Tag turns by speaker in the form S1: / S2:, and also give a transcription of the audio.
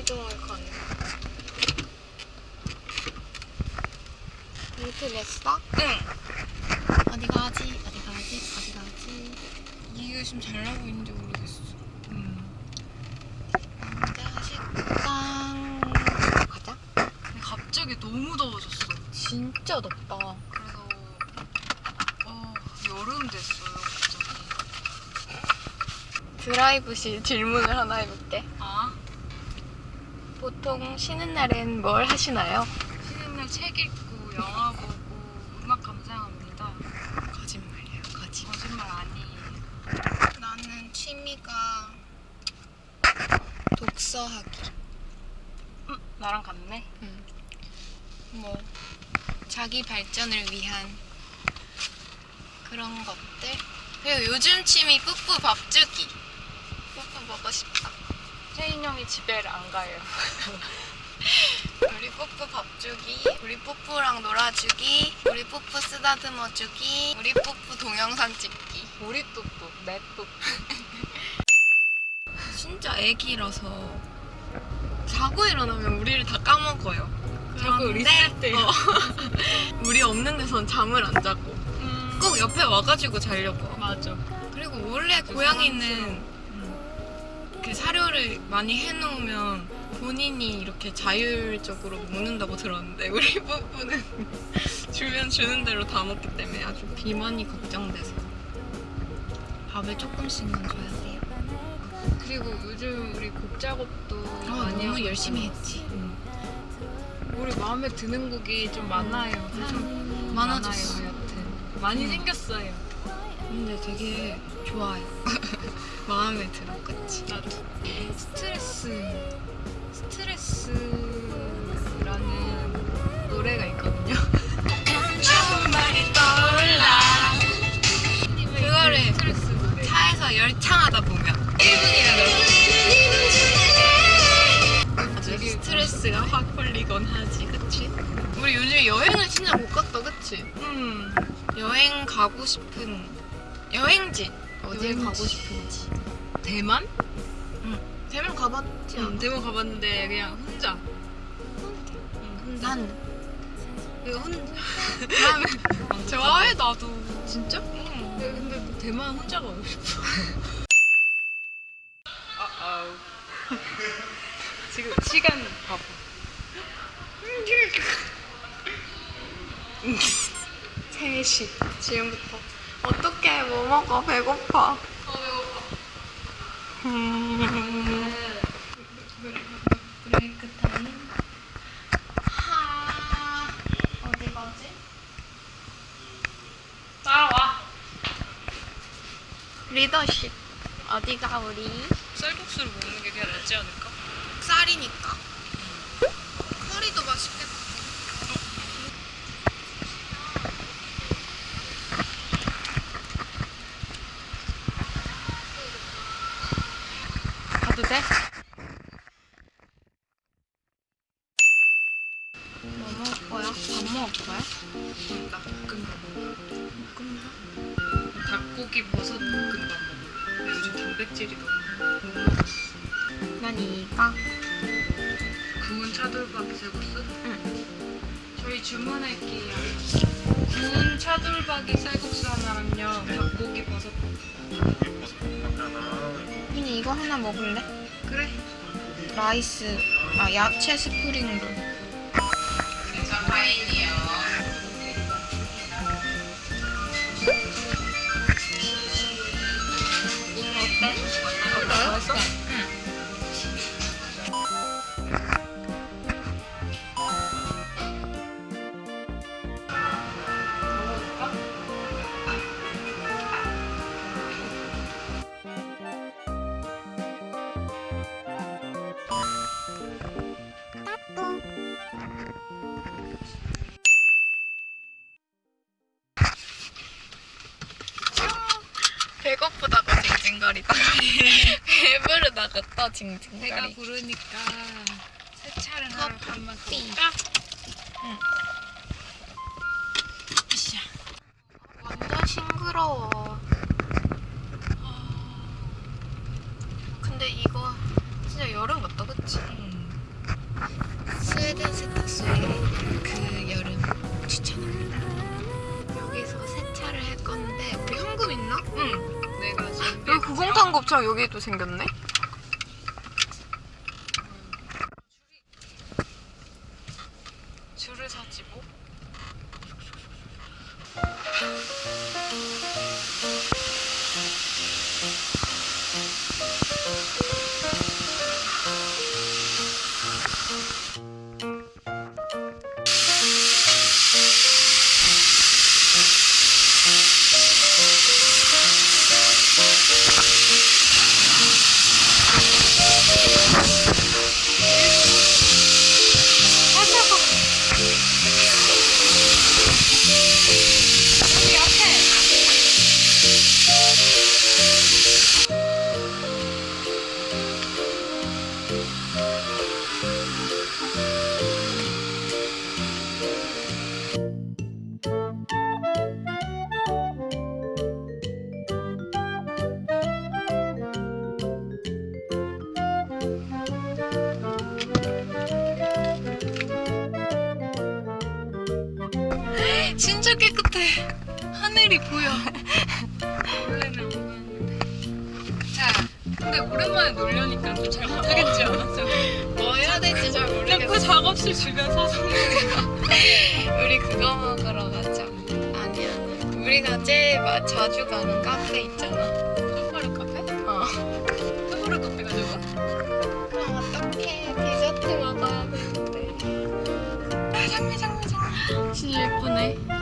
S1: 시동을 거는 루트 냈어? 응 어디 가지? 어디 가지? 어디 가지?
S2: 이게 지금 잘 나오고 있는지 모르겠어.
S1: 음. 남자 식당 가자
S2: 근데 갑자기 너무 더워졌어.
S1: 진짜 덥다
S2: 그래서 어, 여름 됐어요 갑자기.
S1: 드라이브시 질문을 하나 해볼게
S2: 아
S1: 보통 쉬는 날엔 뭘 하시나요?
S2: 쉬는 날 책 읽고 영화 보고 음악 감상합니다.
S1: 거짓말이야 거짓말
S2: 거짓말 아니에요.
S1: 나는 취미가 독서하기
S2: 음, 나랑 같네.
S1: 뭐 자기 발전을 위한 그런 것들 그리고 요즘 취미 뿌뿌 밥 주기 뿌뿌 먹고 싶다
S2: 채인 형이 집에를 안 가요.
S1: 우리 뿌뿌 밥 주기 우리 뿌뿌랑 놀아주기 우리 뿌뿌 쓰다듬어 주기 우리 뿌뿌 동영상 찍기
S2: 우리 또또 내 또또.
S1: 진짜 애기라서 자고 일어나면 우리를 다 까먹어요
S2: 자꾸
S1: 그런데,
S2: 리셋돼요.
S1: 어, 우리 없는 데선 잠을 안 자고 꼭 옆에 와가지고 자려고
S2: 맞아.
S1: 그리고 원래 고양이는 그 사료를 많이 해놓으면 본인이 이렇게 자율적으로 먹는다고 들었는데 우리 부부는 주면 주는 대로 다 먹기 때문에 아주 비만이 걱정돼서 밥을 조금씩만 줘야 돼요.
S2: 그리고 요즘 우리 곡 작업도
S1: 아,
S2: 많이
S1: 너무 열심히. 했지.
S2: 우리 마음에 드는 곡이 좀 많아요. 좀
S1: 많아졌어.
S2: 많아요, 여튼. 많이
S1: 음.
S2: 생겼어요.
S1: 근데 되게 좋아요. 마음에 들어, 그치?
S2: 나도. 스트레스, 스트레스라는 노래가 있거든요.
S1: 그거를
S2: 스트레스.
S1: 차에서 열창하다 보면 1분이라도 아주
S2: 되게
S1: 스트레스가 확 풀리곤 하지, 그치? 우리 요즘 여행을 진짜 못 갔다, 그치?
S2: 음.
S1: 여행 가고 싶은 여행지
S2: 여행지.
S1: 가고 싶은지
S2: 대만?
S1: 대만 가봤지
S2: 응? 대만 가봤는데 그냥 혼자. 응, 혼자.
S1: 난
S2: 내가 혼자.
S1: 난 좋아해 나도
S2: 진짜?
S1: 응.
S2: 근데, 근데 대만 혼자 가고 싶어. 아, 아우. 지금 시간 봐봐.
S1: 3시 지금부터 어떻게 뭐 먹어 배고파 브레이크 타임 하 어디 가지?
S2: 따라와.
S1: 리더십 어디가 우리?
S2: 쌀국수를 먹는 게 그냥 낫지 않을까?
S1: 쌀이니까 커리도 맛있겠다 돼? 뭐 먹을 거야? 밥 먹을 거야?
S2: 나 볶음밥. 볶음밥? 닭고기 버섯 볶음밥 먹어. 근데 요즘 단백질이 너무
S1: 난 이가
S2: 구운 차돌박이 쌀국수?
S1: 응.
S2: 저희 주문할게요. 구운 차돌박이 쌀국수 하나랑요. 닭고기 버섯
S1: 그냥 이거 하나 먹을래?
S2: 그래.
S1: rice 아 야채 spring roll 어때?
S2: 맛있어?
S1: 배고프다고 징징거리다가 배부르다고 또 징징거리
S2: 내가 부르니까 세차를 하러
S1: 한번
S2: 가볼까? 응.
S1: 으쌰. 완전 싱그러워 근데 이거 진짜 여름 같다 그치?
S2: 스웨덴 세탁소에 그
S1: 여름 추천합니다 여기서 세차를 할 건데 우리 현금 있나? 응 여기 곱창 여기도 생겼네. 진짜 깨끗해. 하늘이 보여.
S2: 원래는 안 보였는데. 자, 근데 오랜만에 놀려니까 좀 잘 못하겠지 않아? 저기.
S1: 뭐 해야 될지
S2: 잘그
S1: 모르겠어.
S2: 작업실 주변 사성놀이가.
S1: 우리 그거 먹으러 가자. 아니 아니. 우리가 제일 마- 자주 가는 카페 있잖아. 확실히 예쁘네.